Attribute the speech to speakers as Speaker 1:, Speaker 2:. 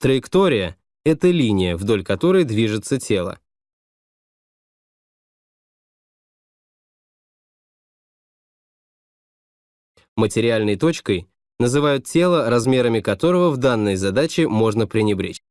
Speaker 1: Траектория — это линия, вдоль которой движется тело. Материальной точкой называют тело, размерами которого в данной задаче можно пренебречь.